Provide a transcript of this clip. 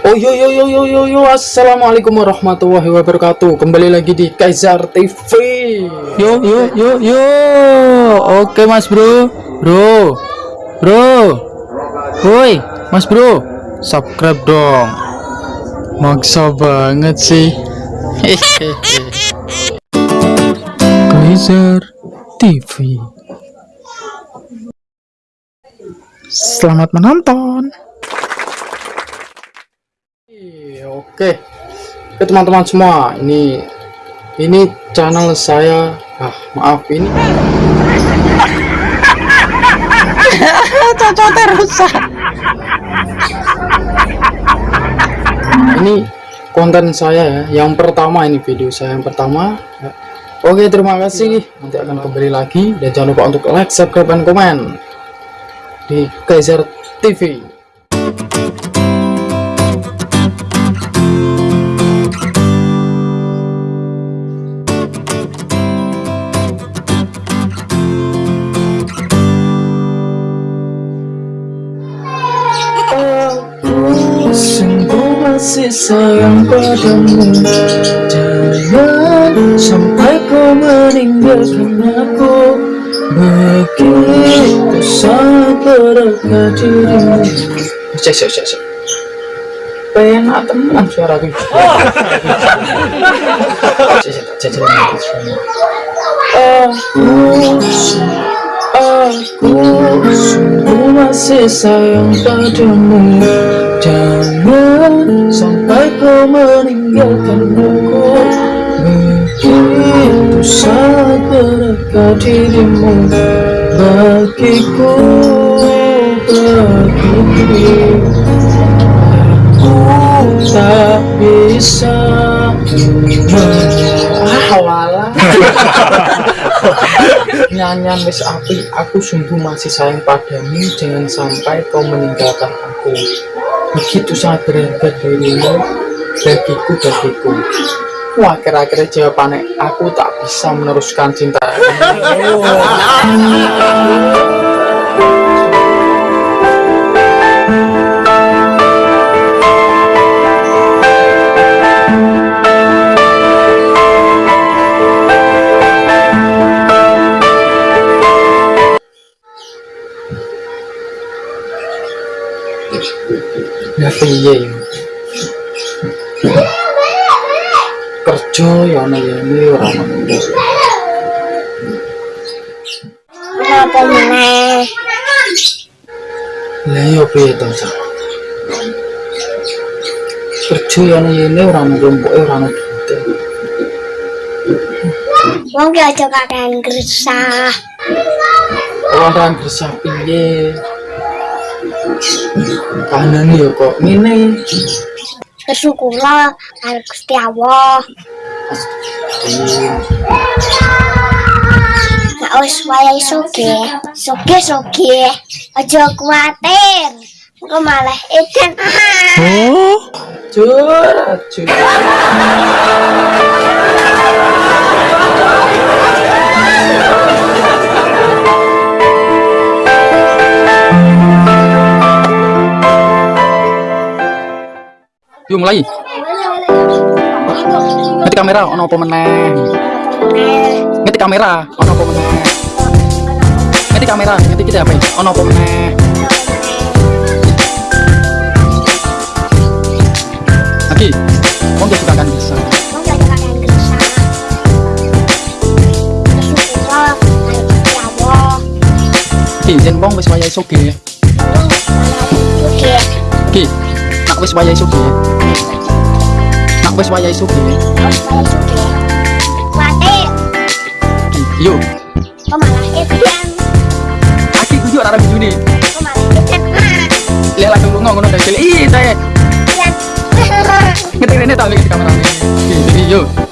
Oh yo yo yo yo yo yo. Assalamualaikum warahmatullahi wabarakatuh. Kembali lagi di Kaisar TV Yo yo yo yo. Oke mas bro. Bro. Bro. Woi mas bro. Subscribe dong. Maksa banget sih. Kaisar TV Selamat menonton Iya, Oke, Oke teman-teman semua, ini ini channel saya. Ah, maaf ini. cocoknya rusak Ini konten saya ya, yang pertama ini video saya yang pertama. Oke, terima kasih. Nanti akan kembali lagi dan jangan lupa untuk like, subscribe, dan komen di Kaiser TV. Masih sayang padamu. Jangan sampai kau meninggalkan aku. Begitu sangat berharga dirimu. Cek, cek, cek, cek. Penak teman suara gue Cek, cek, cek, cek. Aku Aku sungguh masih sayang padamu kau meninggalkan aku. Begitu sangat berharga dirimu Bagiku, bagiku. Tak bisa Ah, wala nyanyian wis api. Aku sungguh masih sayang padamu jangan sampai kau meninggalkan aku. Begitu sangat berharga dirimu bagiku bagiku. Wah kira-kira jawabannya aku tak bisa meneruskan cinta. Ya piye ya kerja ya ana ya ini ora meneh? ya piye to Cak? kerja ya ana ya ini ora ono rompoke ora ono duite Wong ki aja kakean gresah. orang gresah piye kanan ya kok ngene Bersyukurlah karo Gusti Allah. Nek wis wayahe soge, soge soge. Aja kuwatir. Engko malah edan. oh jur jur mulai. Ngetik kamera ono apa meneh? Ngetik kamera ono apa meneh? Ngetik kamera, ngetik kita apa? Ono apa meneh? Lagi, gak suka kan bisa? Jen bong wis wayahe. Ki, nak wis wayahe soge. Nak wis wayahe yuk. Engko malah edan. Aki kudu ora rabi juni. Langsung lunga ngono dari Ih, saya ngetik rene tak ngetik kamera. Ki, jadi yuk.